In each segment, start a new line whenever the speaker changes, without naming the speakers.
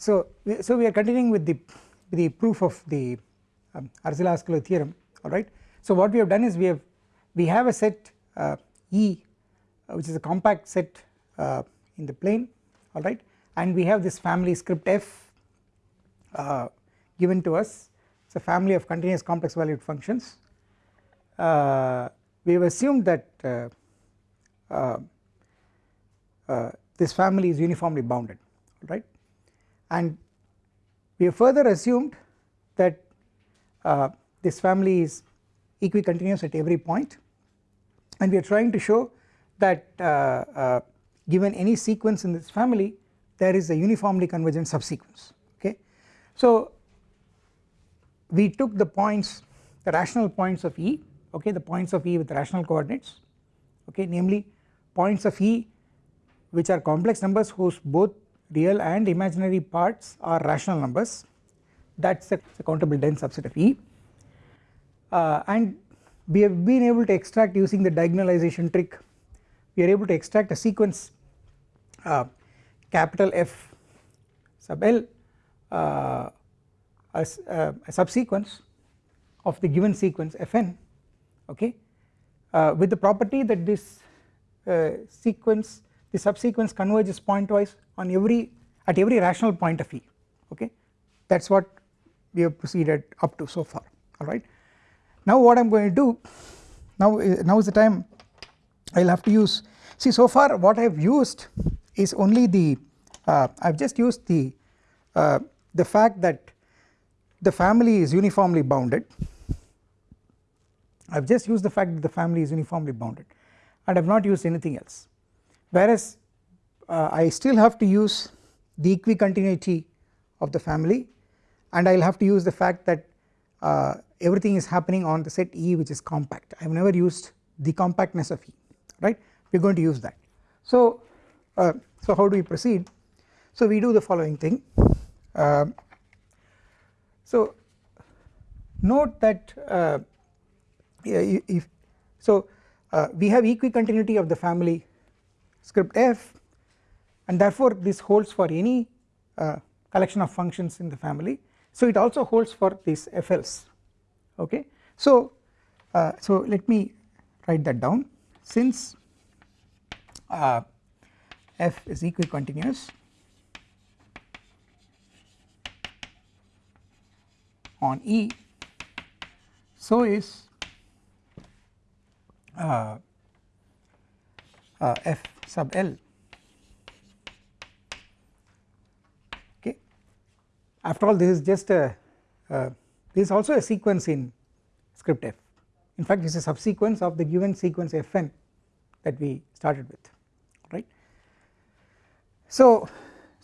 so we, so we are continuing with the the proof of the um, Arzelà-Ascoli theorem alright. So what we have done is we have we have a set uh, E uh, which is a compact set uh, in the plane alright and we have this family script f uh, given to us. It is a family of continuous complex valued functions. Uh, we have assumed that uh, this family is uniformly bounded right and we have further assumed that uh, this family is equicontinuous at every point. And we are trying to show that uh, uh, given any sequence in this family there is a uniformly convergent subsequence okay. So we took the points the rational points of E okay? The points of E with rational coordinates okay? Namely points of E which are complex numbers whose both real and imaginary parts are rational numbers. That is a, countable dense subset of E. Uh, and we have been able to extract using the diagonalization trick we are able to extract a sequence uh, capital F sub L uh, as uh, a subsequence of the given sequence Fn okay? Uh, with the property that this uh, sequence the subsequence converges pointwise on every at every rational point of E okay? That is what we have proceeded up to so far alright. Now what I am going to do now now is the time I will have to use. See so far what I have used is only the uh, I have just used the uh, the fact that the family is uniformly bounded. I have just used the fact that the family is uniformly bounded and I have not used anything else whereas uh, I still have to use the equicontinuity of the family and I will have to use the fact that uh, everything is happening on the set E which is compact. I have never used the compactness of E right? We are going to use that. So, uh, so how do we proceed? So we do the following thing. Um, so note that uh, if so uh, we have equicontinuity of the family script f and therefore this holds for any uh, collection of functions in the family. So it also holds for these FLs okay. So, uh, so let me write that down. Since uh, f is equicontinuous on E so is uh, uh, f sub L okay. After all this is just a uh, this is also a sequence in script f. In fact this is a subsequence of the given sequence fn that we started with right. So,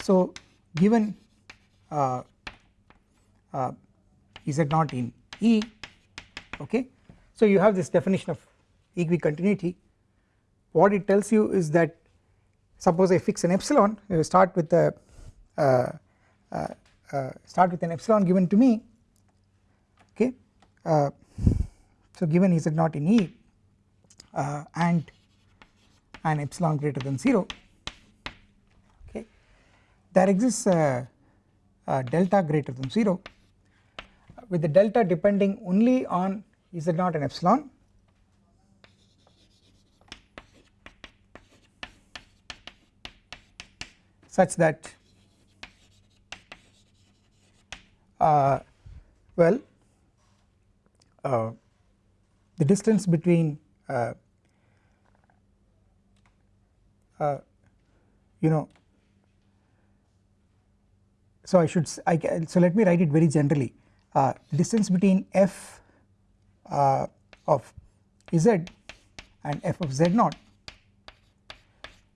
so given uh, uh, z naught in E? Okay. So you have this definition of equicontinuity what it tells you is that suppose I fix an epsilon you start with a uh, uh, uh, start with an epsilon given to me okay uh, so given z naught in E uh, and an epsilon greater than 0 okay there exists a, a delta greater than 0 with the delta depending only on z not and epsilon such that uh, well uh, the distance between uh, uh you know so I should I so let me write it very generally. Uh, distance between f uh, of z and f of z naught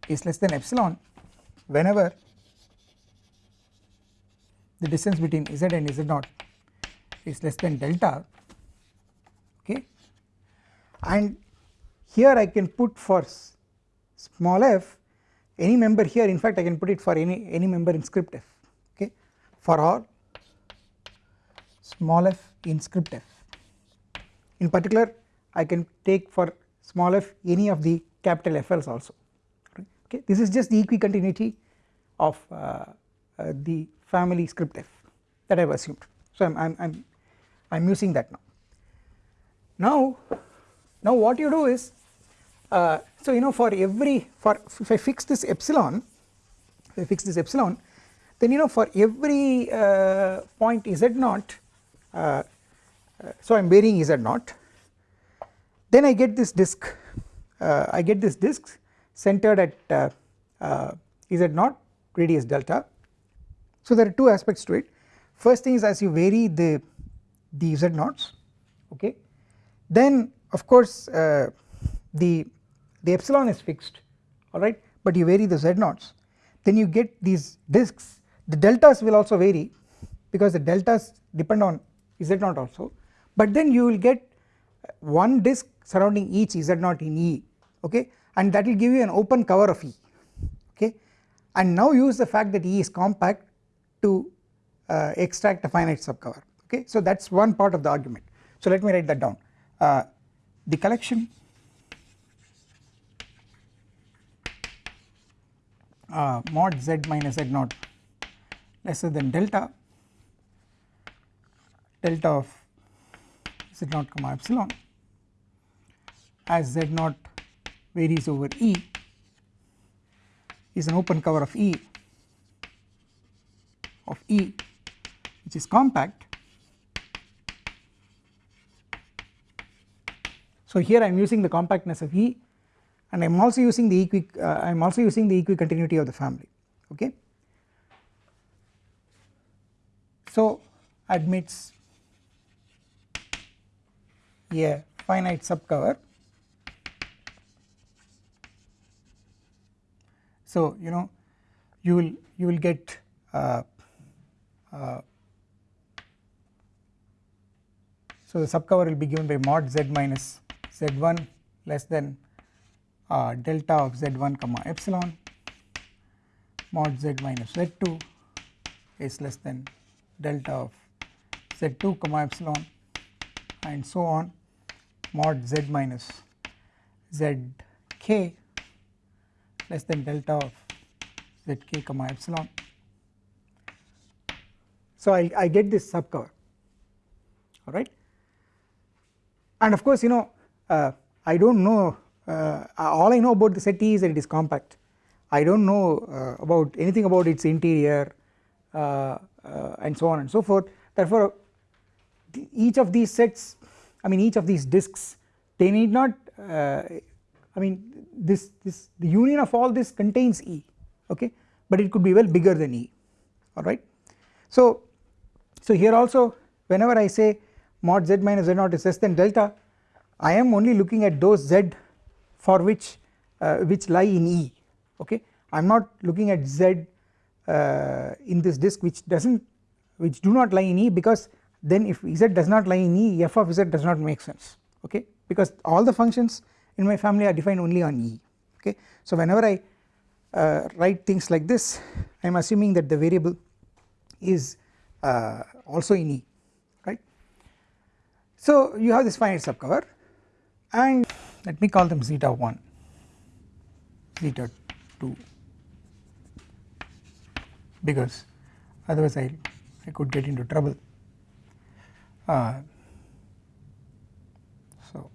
is less than epsilon whenever the distance between z and z naught is less than delta okay and here I can put for small f any member here in fact I can put it for any any member in script f okay for all small f in script f. In particular I can take for small f any of the capital FLs also okay this is just the equicontinuity of uh, uh, the family script f that I have assumed. So I am I'm, I'm, using that now. Now now what you do is uh, so you know for every for if I fix this epsilon if I fix this epsilon then you know for every uh, point z naught uh, uh so I am varying z naught then I get this disk I get this disk centered at uh, z naught radius delta? So there are two aspects to it. First thing is as you vary the the z naughts okay then of course the the epsilon is fixed alright but you vary the z naughts then you get these disks. The deltas will also vary because the deltas depend on z naught also but then you will get one disk surrounding each z naught in E okay and that will give you an open cover of E okay? And now use the fact that E is compact to uh, extract a finite subcover okay? So that is one part of the argument. So let me write that down. Uh, the collection uh, mod z minus z naught lesser than delta delta of z naught comma epsilon as z naught varies over E is an open cover of E of E which is compact. So here I am using the compactness of E and I am also using the equi uh, I am also using the equicontinuity of the family okay. So admits a finite subcover so you know you will you will get uh, uh, so the subcover will be given by mod z minus z1 less than uh, delta of z1 comma epsilon. Mod z minus z2 is less than delta of z2 comma epsilon and so on. Mod z minus zk less than delta of zk comma epsilon. So I, I get this subcover alright? And of course you know uh, I do not know uh, all I know about the set E is that it is compact. I do not know uh, about anything about its interior uh, and so on and so forth. Therefore each of these sets I mean each of these disks they need not I mean this this the union of all this contains E okay? But it could be well bigger than E alright. So so here also whenever I say mod z minus z naught is less than delta I am only looking at those z for which uh, which lie in E okay? I am not looking at Z uh, in this disk which does not which do not lie in E because then if Z does not lie in E f of Z does not make sense okay? Because all the functions in my family are defined only on E okay. So whenever I uh, write things like this I am assuming that the variable is uh, also in E right. So you have this finite subcover and let me call them zeta 1 zeta 2 because otherwise I, I could get into trouble uh, so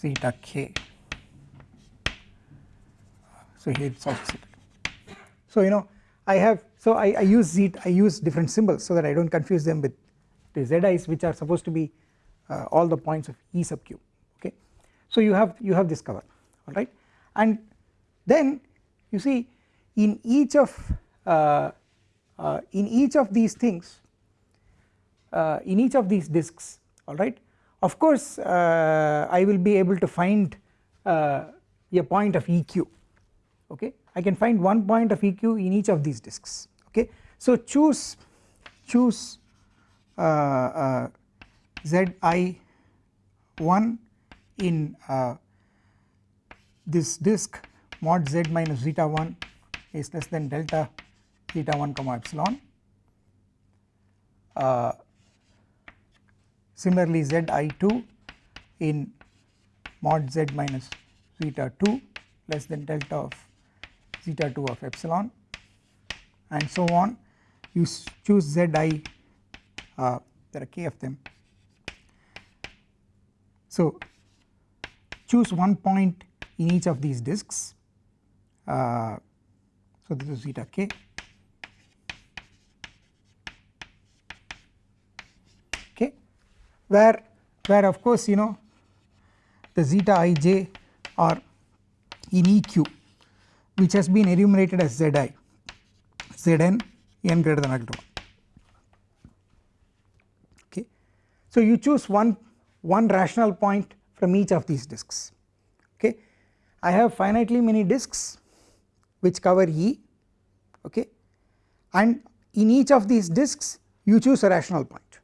zeta k so here it is also zeta so you know I have so I, I use zeta I use different symbols so that I do not confuse them with the zi's which are supposed to be uh, all the points of E sub q okay. So you have you have this cover alright and then you see in each of uh, uh, in each of these things uh, in each of these disks alright of course uh, I will be able to find uh, a point of EQ okay I can find one point of EQ in each of these disks okay. So choose choose zi1 in uh, this disk mod z minus zeta 1 is less than delta zeta 1 comma epsilon. Uh, similarly z i 2 in mod z minus zeta 2 less than delta of zeta 2 of epsilon and so on you choose z i uh, there are k of them. So choose one point in each of these disks uh, so this is zeta k okay where where of course you know the zeta ij are in eq which has been enumerated as zi zn n greater than or equal to 1 okay. So you choose one one rational point from each of these disks. Okay. I have finitely many disks which cover E. Okay. And in each of these disks you choose a rational point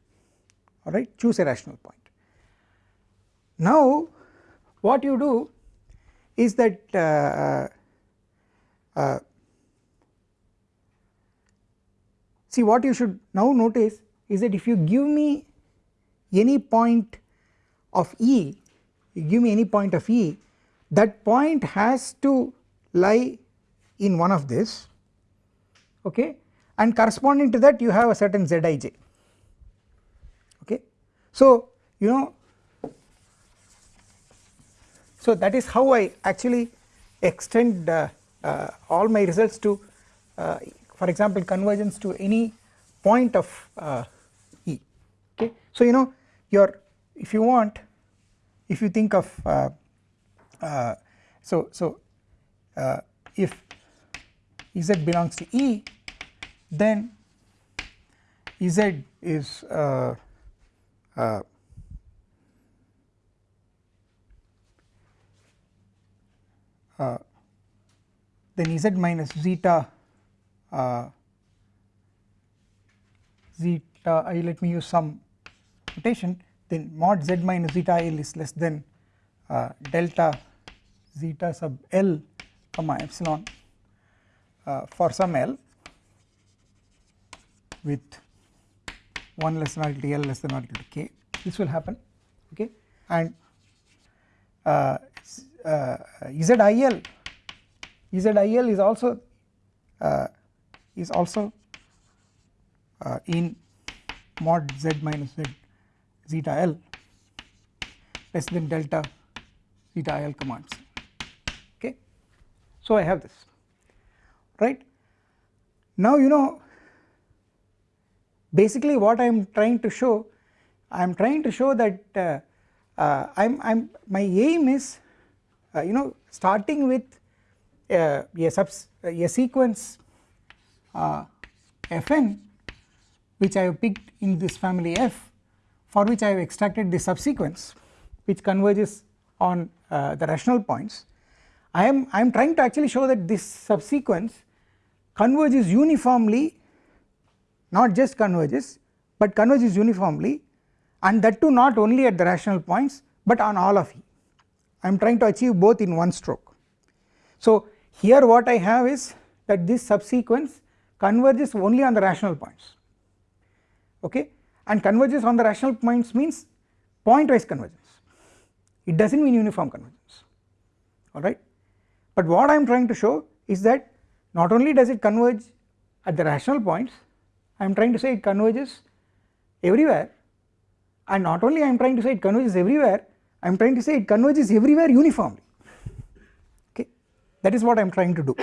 alright choose a rational point. Now what you do is that uh, uh, uh see what you should now notice is that if you give me any point of E you give me any point of E that point has to lie in one of this okay and corresponding to that you have a certain zij. So you know so that is how I actually extend uh, uh, all my results to uh, for example convergence to any point of uh, E okay. So you know your if you want if you think of uh, uh, so so if z belongs to E then z is uh, uh, uh, then z minus zeta zeta i let me use some notation then mod z minus zeta l is less than uh, delta zeta sub l comma epsilon uh, for some l with 1 less than or equal to l less than or equal to k this will happen okay? And uh, uh, ZIL ZIL is also uh, is also uh, in mod z minus z zeta l less than delta zeta l commands okay. So I have this right? Now you know basically what I am trying to show I am trying to show that uh, uh, I'm I'm my aim is uh, you know starting with uh, a subs a sequence uh, fn which I have picked in this family f for which I have extracted the subsequence which converges on uh, the rational points. I am I am trying to actually show that this subsequence converges uniformly not just converges but converges uniformly and that too not only at the rational points but on all of E I am trying to achieve both in one stroke. So here what I have is that this subsequence converges only on the rational points. Okay? And converges on the rational points means pointwise convergence. It does not mean uniform convergence. Alright but what I am trying to show is that not only does it converge at the rational points I am trying to say it converges everywhere. And not only I am trying to say it converges everywhere I am trying to say it converges everywhere uniformly. Okay? That is what I am trying to do.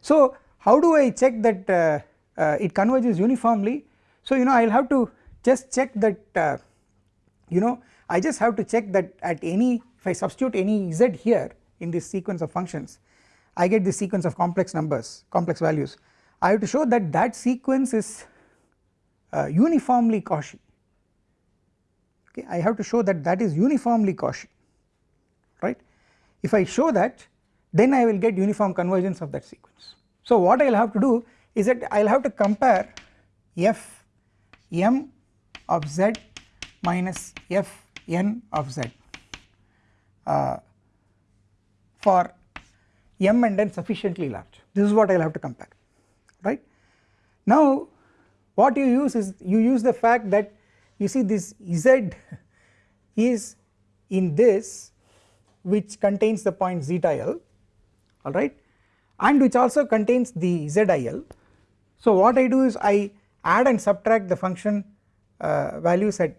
So how do I check that uh, uh, it converges uniformly? So you know I will have to just check that uh, you know I just have to check that at any if I substitute any z here in this sequence of functions I get this sequence of complex numbers complex values. I have to show that that sequence is uh, uniformly Cauchy okay I have to show that that is uniformly Cauchy right if I show that then I will get uniform convergence of that sequence. So what I will have to do is that I will have to compare f m of z minus f n of z uh, for m and n sufficiently large this is what I will have to compare right. Now what you use is you use the fact that you see this z is in this which contains the point zeta l alright and which also contains the zil. So what I do is I add and subtract the function uh, values at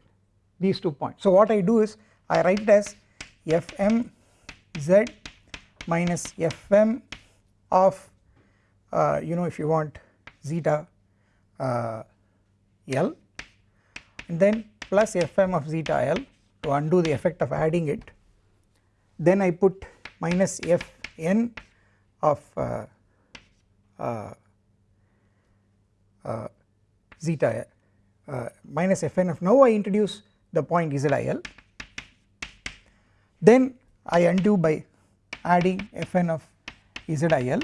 these two points. So what I do is I write it as fm z minus fm of uh, you know if you want zeta uh, l and then plus fm of zeta l to undo the effect of adding it. Then I put minus fn of uh, uh, uh, zeta uh, minus fn of now I introduce the point zil then I undo by adding fn of zil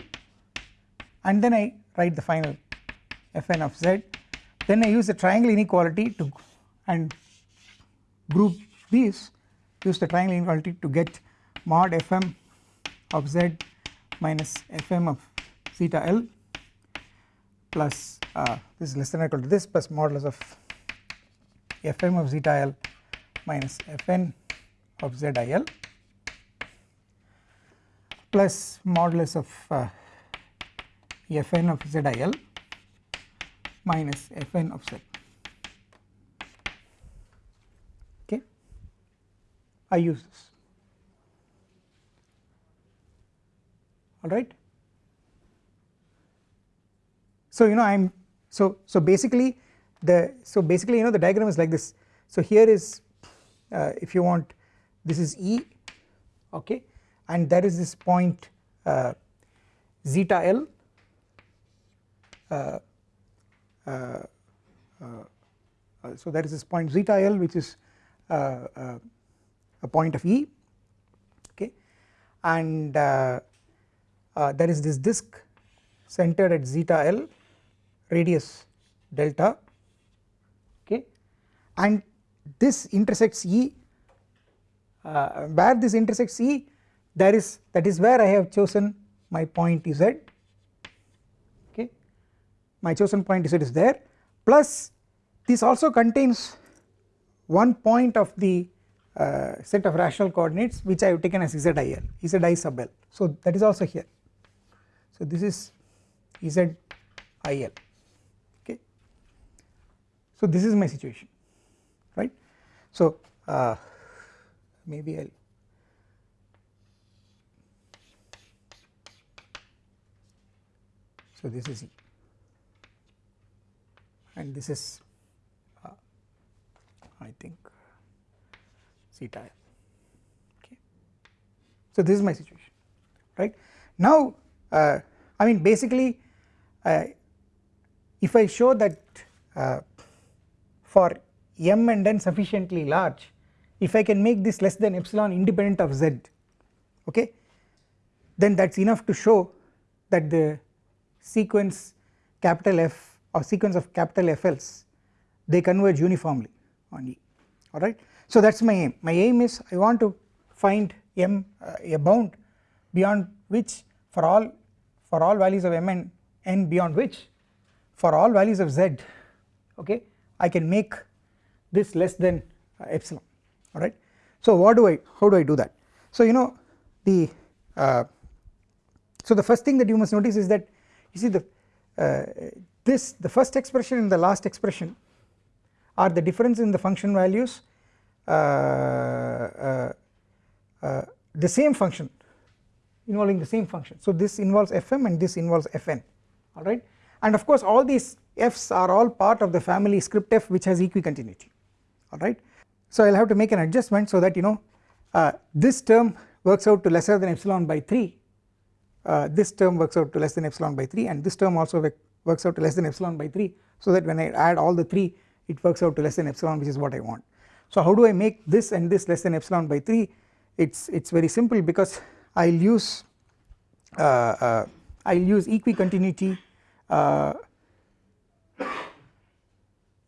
and then I write the final fn of z. Then I use the triangle inequality to and group these use the triangle inequality to get mod fm of z minus fm of zeta l plus uh, this is less than or equal to this plus modulus of fm of zeta l minus fn of zil plus modulus of uh, fn of zil minus fn of z okay? I use this. Alright. So you know I am so so basically the so basically you know the diagram is like this. So here is uh, if you want this is E okay? And there is this point uh, zeta L uh Uh, uh, uh, so there is this point zeta L which is a point of E okay? And uh, there is this disk centered at zeta l radius delta okay? And this intersects E uh, where this intersects E there is that is where I have chosen my point Z my chosen point Z is there. Plus this also contains one point of the uh, set of rational coordinates which I have taken as ZIL ZI. Sub L. So that is also here. So this is ZIL okay. So this is my situation. Right. So uh, maybe I will so this is E and this is uh, I think zeta okay. So this is my situation right now uh, I mean basically uh, if I show that uh, for m and n sufficiently large if I can make this less than epsilon independent of z okay then that is enough to show that the sequence capital F or sequence of capital FLs they converge uniformly on E alright. So that is my aim my aim is I want to find m uh, a bound beyond which for all for all values of m and n beyond which for all values of z okay I can make this less than uh, epsilon alright. So what do I how do I do that so you know the uh, so the first thing that you must notice is that you see the uh, this the first expression and the last expression are the difference in the function values uh, uh, uh, the same function involving the same function. So this involves fm and this involves fn alright and of course all these f's are all part of the family script f which has equicontinuity alright. So I will have to make an adjustment so that you know uh, this term works out to lesser than epsilon by 3 uh, this term works out to less than epsilon by 3 and this term also works out to less than epsilon by 3 so that when I add all the 3 it works out to less than epsilon which is what I want. So how do I make this and this less than epsilon by 3 it's it's very simple because I will use uh, uh, I will use equicontinuity uh,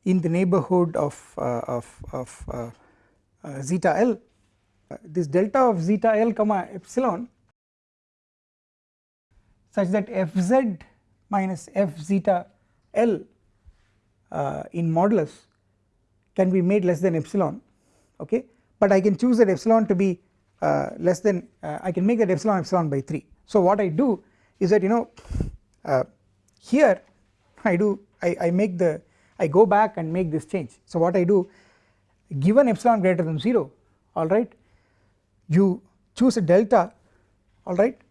in the neighborhood of, uh, of, of uh, uh, zeta L this delta of zeta l comma epsilon such that fz minus f zeta l uh, in modulus can be made less than epsilon okay? But I can choose that epsilon to be uh, less than uh, I can make that epsilon epsilon by 3 so what I do is that you know uh, here I do I, I make the I go back and make this change. So what I do given epsilon greater than 0 alright you choose a delta alright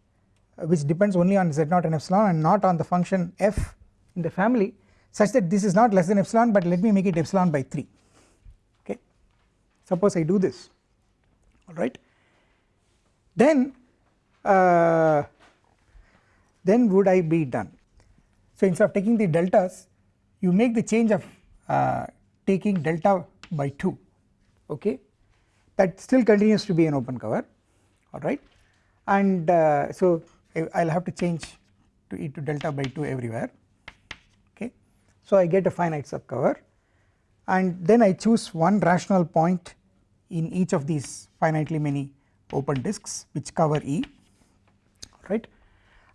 which depends only on z0 and epsilon and not on the function f in the family such that this is not less than epsilon but let me make it epsilon by 3 okay? Suppose I do this. Alright then uh, then would I be done? So instead of taking the deltas you make the change of uh, taking delta by 2 okay? That still continues to be an open cover. Alright and uh, so I will have to change to e to delta by 2 everywhere. Okay. So I get a finite subcover. And then I choose one rational point in each of these finitely many open disks which cover E. Right?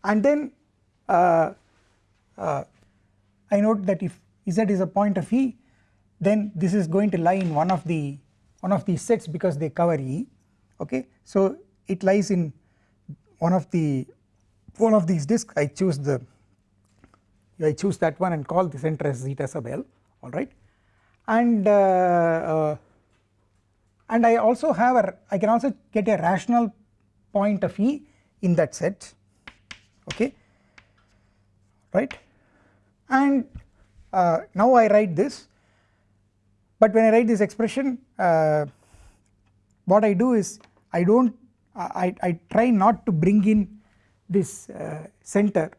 And then uh, uh, I note that if Z is a point of E then this is going to lie in one of the one of these sets because they cover E. Okay? So it lies in one of the one of these disks I choose the I choose that one and call the center as zeta sub L alright and uh, uh, and I also have a I can also get a rational point of E in that set okay? Right? And uh, now I write this but when I write this expression uh, what I do is I do not I, I try not to bring in this uh, center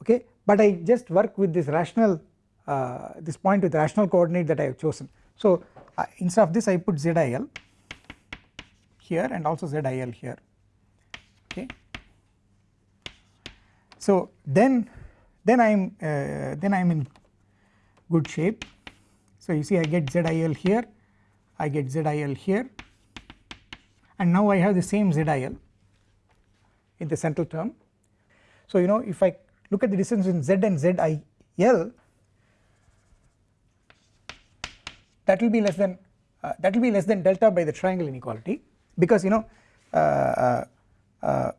okay but I just work with this rational uh, this point with rational coordinate that I have chosen. So uh, instead of this I put ZIL here and also ZIL here okay. So then then I am uh, then I am in good shape so you see I get ZIL here I get ZIL here and now I have the same ZIL in the central term. So you know if I look at the distance between Z and ZIL that will be less than uh, that will be less than delta by the triangle inequality because you know uh, uh, uh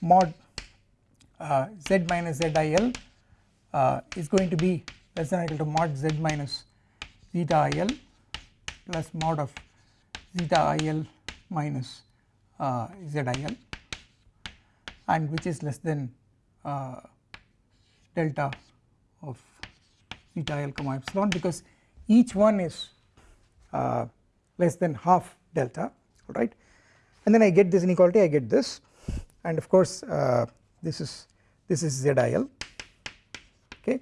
mod uh, Z minus ZIL uh, is going to be less than or equal to mod Z minus zeta IL plus mod of zeta IL minus ZIL and which is less than uh, delta of zeta L comma epsilon because each one is uh, less than half delta alright? And then I get this inequality I get this. And of course uh, this is this is ZIL okay?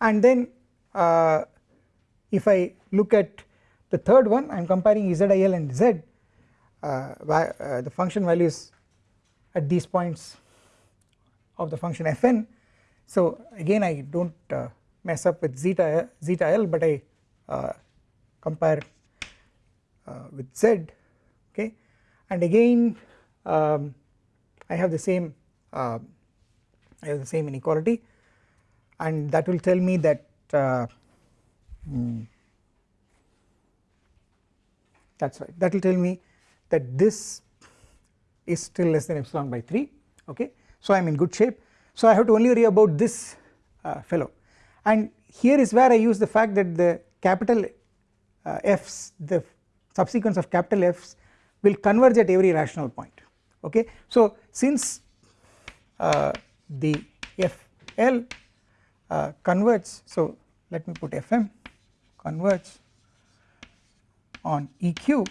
And then uh, if I look at the third one I am comparing ZIL and Z uh, uh, the function values at these points of the function fn. So again I do not uh, mess up with zeta zeta l but I uh, compare uh, with z okay? And again um, I have the same uh, I have the same inequality. And that will tell me that hmm, that is right. That will tell me that this is still less than epsilon by 3 okay so I am in good shape. So I have to only worry about this uh, fellow. And here is where I use the fact that the capital uh, F's the subsequence of capital F's will converge at every rational point. Okay? So since uh, the FL uh, converges so let me put Fm converge on EQ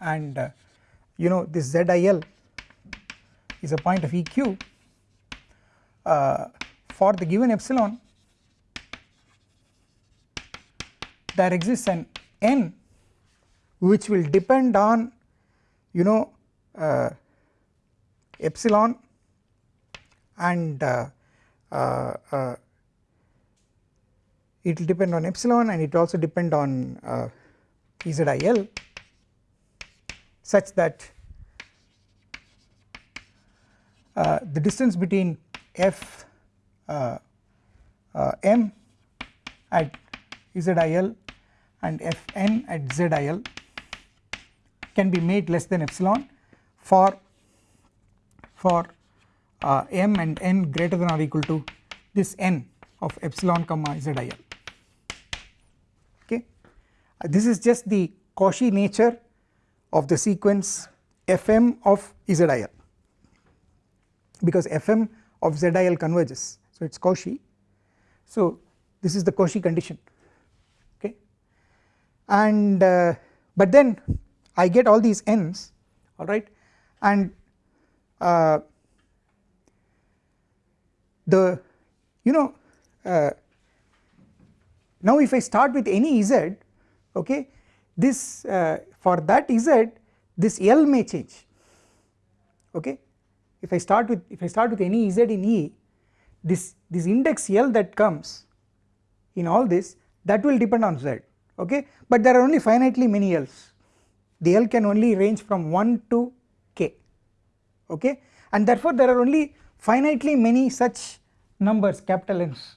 and uh, you know this ZIL is a point of EQ uh, for the given epsilon there exists an n which will depend on you know uh, epsilon and uh, uh, uh it will depend on epsilon and it also depend on uh, ZIL such that the distance between f uh, uh, m at zil and fn at zil can be made less than epsilon for for uh, m and n greater than or equal to this n of epsilon comma zil okay? Uh, this is just the Cauchy nature of the sequence fm of zil because fm of zil converges. So it is Cauchy. So this is the Cauchy condition. Okay. And uh, but then I get all these n's alright and uh, the you know uh, now if I start with any z okay this uh, for that z this L may change. Okay if I start with if I start with any z in E this this index L that comes in all this that will depend on z okay? But there are only finitely many L's. The L can only range from 1 to k okay? And therefore there are only finitely many such numbers capital N's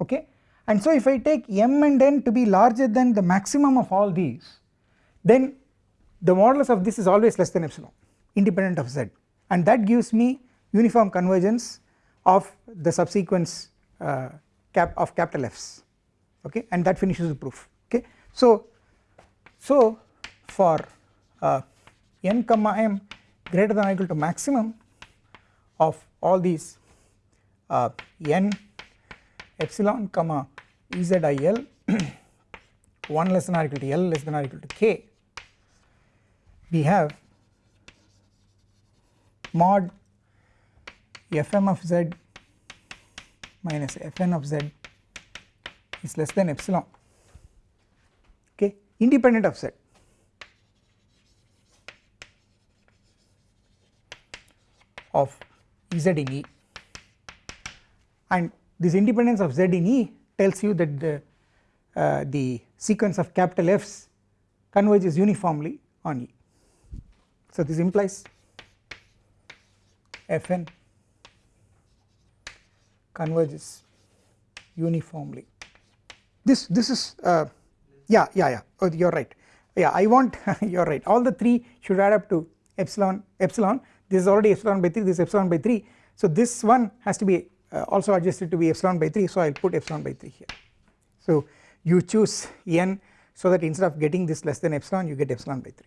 okay? And so if I take m and n to be larger than the maximum of all these then the modulus of this is always less than epsilon independent of z and that gives me uniform convergence of the subsequence uh, cap of capital F's okay and that finishes the proof okay. So, so for uh, n comma m greater than or equal to maximum of all these uh, n epsilon comma ezil 1 less than or equal to l less than or equal to k we have mod fm of z minus fn of z is less than epsilon. Okay? Independent of z. Of z in E. And this independence of z in E tells you that the uh, the sequence of capital F's converges uniformly on E. So this implies Fn converges uniformly. This this is uh, yeah yeah yeah. Oh, you are right. Yeah I want you are right. All the 3 should add up to epsilon epsilon. This is already epsilon by 3 this is epsilon by 3 so this one has to be uh, also adjusted to be epsilon by 3 so I will put epsilon by 3 here. So you choose n so that instead of getting this less than epsilon you get epsilon by 3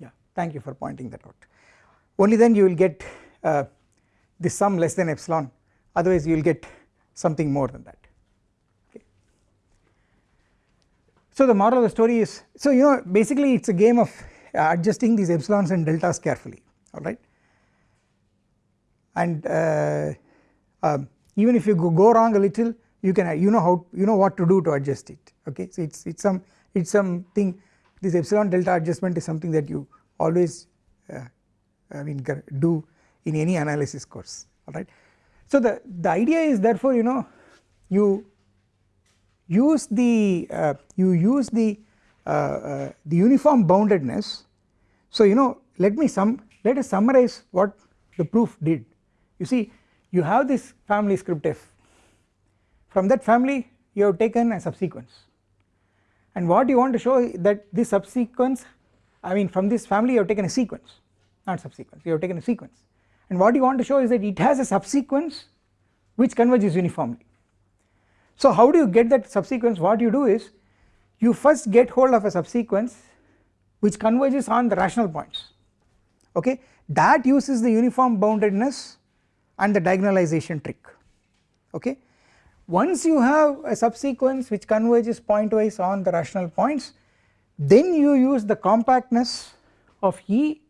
yeah thank you for pointing that out. Only then you will get uh, the sum less than epsilon otherwise you will get something more than that. Okay. So the moral of the story is so you know basically it is a game of adjusting these epsilons and deltas carefully alright and uh, um, even if you go, go wrong a little you can you know how you know what to do to adjust it okay? So it's it's some it's something this epsilon delta adjustment is something that you always uh, I mean do in any analysis course alright. So the, the idea is therefore you know you use the uh, you use the uh, uh, the uniform boundedness. So you know let me sum let us summarize what the proof did. You see you have this family script f. From that family you have taken a subsequence. And what you want to show that this subsequence I mean from this family you have taken a sequence not subsequence you have taken a sequence and what you want to show is that it has a subsequence which converges uniformly. So how do you get that subsequence what you do is you first get hold of a subsequence which converges on the rational points okay that uses the uniform boundedness and the diagonalization trick okay. Once you have a subsequence which converges pointwise on the rational points then you use the compactness of E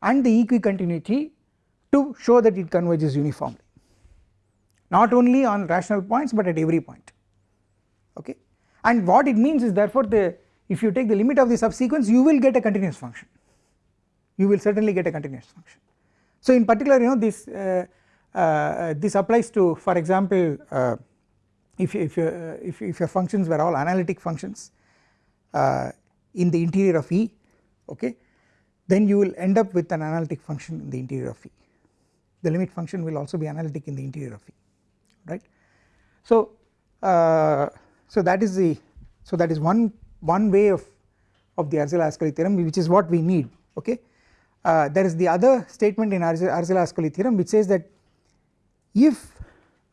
and the equicontinuity to show that it converges uniformly not only on rational points but at every point okay and what it means is therefore the if you take the limit of the subsequence you will get a continuous function you will certainly get a continuous function. So in particular you know this uh, uh, this applies to for example uh, if if, uh, if if your functions were all analytic functions uh, in the interior of E okay then you will end up with an analytic function in the interior of E. The limit function will also be analytic in the interior of E right. So, uh, so that is the so that is one one way of of the Arzela-Ascoli theorem which is what we need okay. Uh, there is the other statement in Arzela-Ascoli theorem which says that if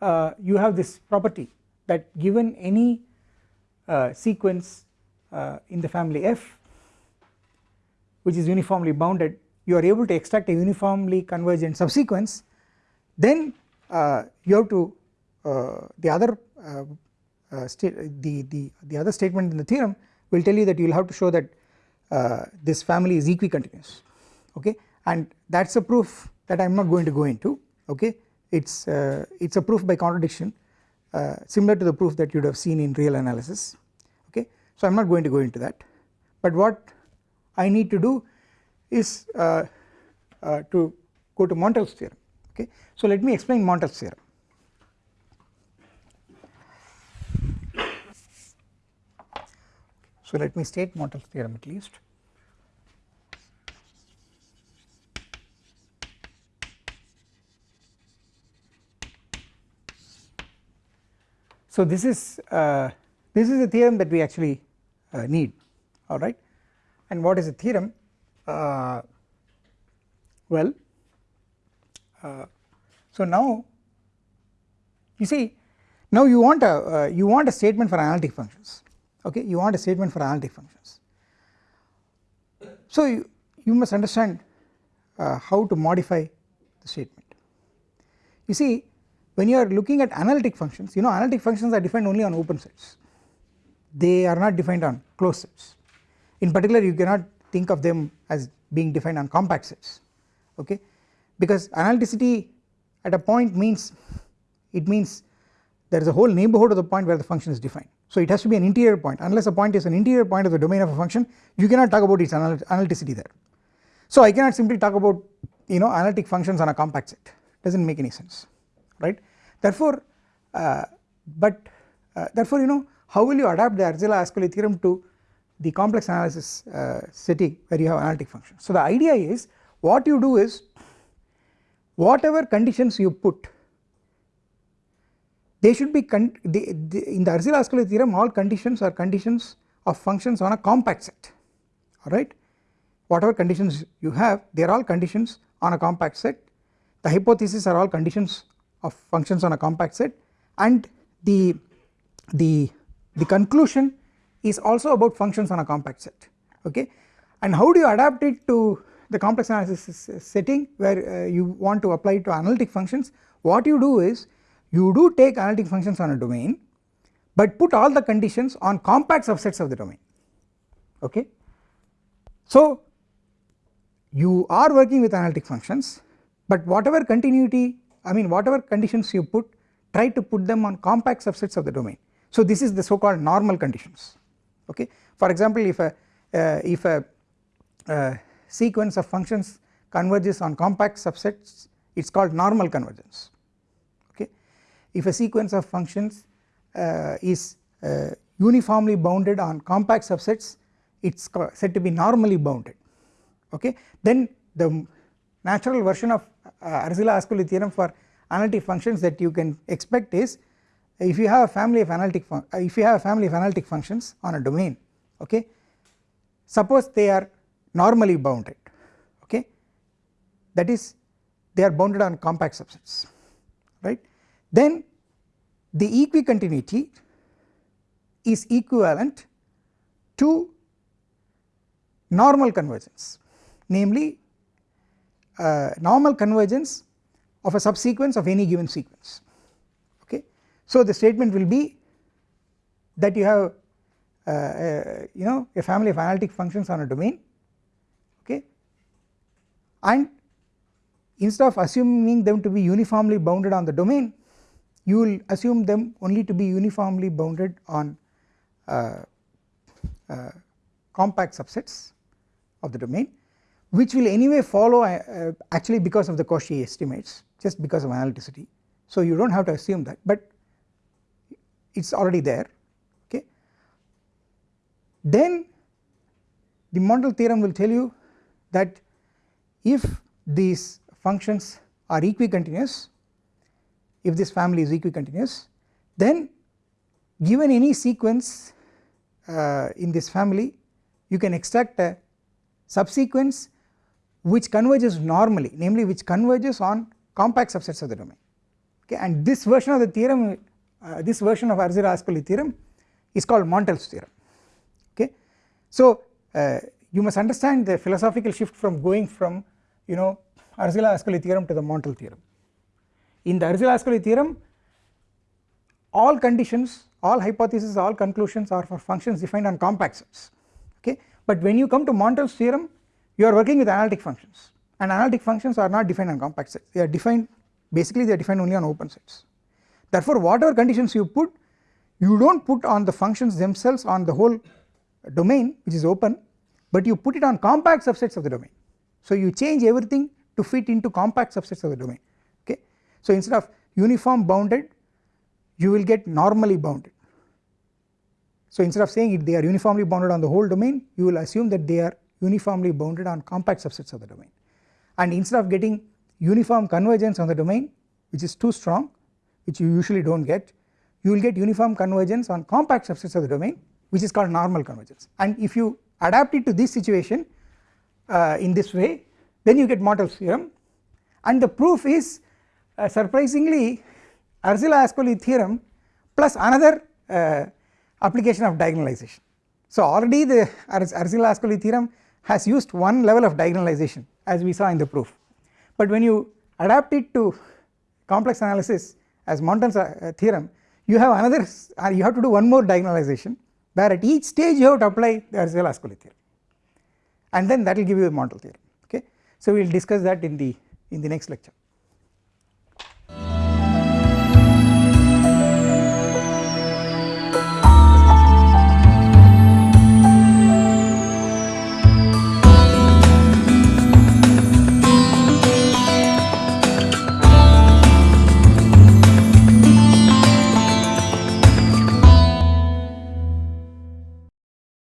uh, you have this property that given any uh, sequence uh, in the family F which is uniformly bounded you are able to extract a uniformly convergent subsequence then uh, you have to uh, the other uh, the, the, the other statement in the theorem will tell you that you will have to show that this family is equicontinuous okay? And that is a proof that I am not going to go into okay? It is uh, it is a proof by contradiction uh, similar to the proof that you would have seen in real analysis okay. So I am not going to go into that. But what I need to do is uh, uh to go to Montel's theorem okay. So let me explain Montel's theorem. So let me state Montel's theorem at least. So this is uh, this is a theorem that we actually uh, need alright and what is a theorem uh, well uh, so now you see now you want a uh, you want a statement for analytic functions okay? You want a statement for analytic functions. So you, you must understand uh, how to modify the statement. You see when you are looking at analytic functions you know analytic functions are defined only on open sets. They are not defined on closed sets. In particular you cannot think of them as being defined on compact sets okay? Because analyticity at a point means it means there is a whole neighborhood of the point where the function is defined. So it has to be an interior point. Unless a point is an interior point of the domain of a function you cannot talk about its analyticity there. So I cannot simply talk about you know analytic functions on a compact set. Does not make any sense right. Therefore, uh, but uh, therefore you know how will you adapt the Arzela-Ascoli theorem to the complex analysis uh, setting where you have analytic functions. So the idea is what you do is whatever conditions you put they should be the, the, in the Arzela-Ascoli theorem all conditions are conditions of functions on a compact set. Alright whatever conditions you have they are all conditions on a compact set. The hypotheses are all conditions of functions on a compact set. And the, the, the conclusion is also about functions on a compact set okay and how do you adapt it to the complex analysis setting where uh, you want to apply it to analytic functions what you do is you do take analytic functions on a domain but put all the conditions on compact subsets of the domain okay. So you are working with analytic functions but whatever continuity I mean whatever conditions you put try to put them on compact subsets of the domain. So this is the so called normal conditions okay. For example if a uh, if a uh, sequence of functions converges on compact subsets it is called normal convergence okay. If a sequence of functions uh, is uh, uniformly bounded on compact subsets it is said to be normally bounded okay then the natural version of uh, Arzela-Ascoli theorem for analytic functions that you can expect is if you have a family of analytic uh, if you have a family of analytic functions on a domain okay suppose they are normally bounded okay that is they are bounded on compact subsets right then the equicontinuity is equivalent to normal convergence namely uh, normal convergence of a subsequence of any given sequence. So the statement will be that you have uh, uh, you know a family of analytic functions on a domain okay and instead of assuming them to be uniformly bounded on the domain you will assume them only to be uniformly bounded on uh, uh, compact subsets of the domain which will anyway follow uh, uh, actually because of the Cauchy estimates just because of analyticity. So you do not have to assume that but it is already there okay. Then the Montel theorem will tell you that if these functions are equicontinuous if this family is equicontinuous then given any sequence uh, in this family you can extract a subsequence which converges normally namely which converges on compact subsets of the domain okay and this version of the theorem uh, this version of Arzela-Ascoli theorem is called Montel's theorem. Okay. So uh, you must understand the philosophical shift from going from you know Arzela-Ascoli theorem to the Montel theorem. In the Arzela-Ascoli theorem all conditions all hypotheses all conclusions are for functions defined on compact sets. Okay? But when you come to Montel's theorem you are working with analytic functions. And analytic functions are not defined on compact sets. They are defined basically they are defined only on open sets therefore whatever conditions you put you do not put on the functions themselves on the whole domain which is open but you put it on compact subsets of the domain. So you change everything to fit into compact subsets of the domain. Okay? So instead of uniform bounded you will get normally bounded. So instead of saying it they are uniformly bounded on the whole domain you will assume that they are uniformly bounded on compact subsets of the domain. And instead of getting uniform convergence on the domain which is too strong which you usually do not get you will get uniform convergence on compact subsets of the domain which is called normal convergence. And if you adapt it to this situation uh, in this way then you get Montel's theorem. And the proof is uh, surprisingly Arzela-Ascoli theorem plus another uh, application of diagonalization. So already the Arzela-Ascoli theorem has used one level of diagonalization as we saw in the proof. But when you adapt it to complex analysis as Montel's uh, theorem you have another you have to do one more diagonalization where at each stage you have to apply the Arzela-Ascoli theorem and then that will give you the Montel theorem okay. So we will discuss that in the in the next lecture.